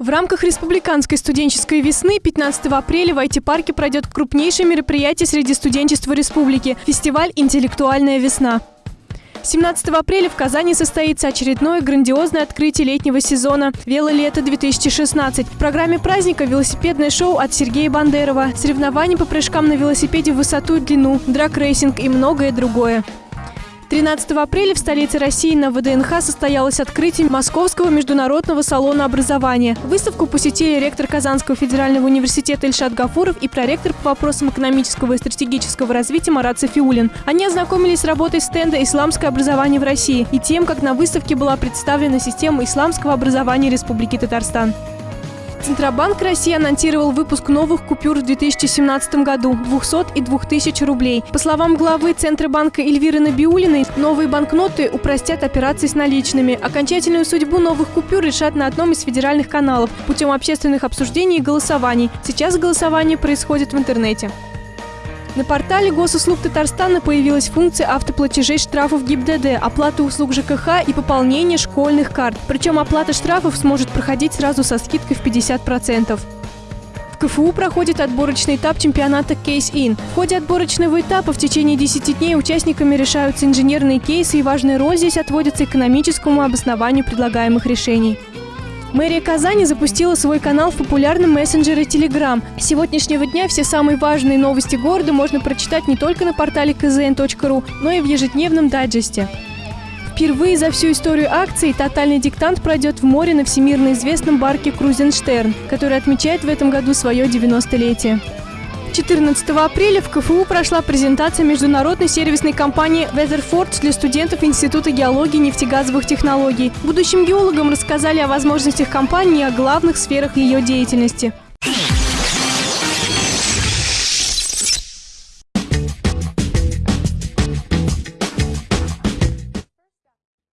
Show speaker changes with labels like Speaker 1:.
Speaker 1: В рамках республиканской студенческой весны 15 апреля в IT-парке пройдет крупнейшее мероприятие среди студенчества республики – фестиваль «Интеллектуальная весна». 17 апреля в Казани состоится очередное грандиозное открытие летнего сезона «Велолето-2016». В программе праздника велосипедное шоу от Сергея Бандерова, соревнования по прыжкам на велосипеде в высоту и длину, драг-рейсинг и многое другое. 13 апреля в столице России на ВДНХ состоялось открытие Московского международного салона образования. Выставку посетили ректор Казанского федерального университета Ильшат Гафуров и проректор по вопросам экономического и стратегического развития Марат Сафиуллин. Они ознакомились с работой стенда «Исламское образование в России» и тем, как на выставке была представлена система исламского образования Республики Татарстан. Центробанк России анонсировал выпуск новых купюр в 2017 году – 200 и 2000 рублей. По словам главы Центробанка Эльвиры Набиулиной, новые банкноты упростят операции с наличными. Окончательную судьбу новых купюр решат на одном из федеральных каналов путем общественных обсуждений и голосований. Сейчас голосование происходит в интернете. На портале госуслуг Татарстана появилась функция автоплатежей штрафов ГИБДД, оплаты услуг ЖКХ и пополнение школьных карт. Причем оплата штрафов сможет проходить сразу со скидкой в 50%. В КФУ проходит отборочный этап чемпионата Case-In. В ходе отборочного этапа в течение 10 дней участниками решаются инженерные кейсы и важная роль здесь отводится экономическому обоснованию предлагаемых решений. Мэрия Казани запустила свой канал в популярном мессенджере Telegram. С сегодняшнего дня все самые важные новости города можно прочитать не только на портале kzn.ru, но и в ежедневном дайджесте. Впервые за всю историю акции «Тотальный диктант» пройдет в море на всемирно известном барке «Крузенштерн», который отмечает в этом году свое 90-летие. 14 апреля в КФУ прошла презентация международной сервисной компании Weatherford для студентов Института геологии и нефтегазовых технологий. Будущим геологам рассказали о возможностях компании и о главных сферах ее деятельности.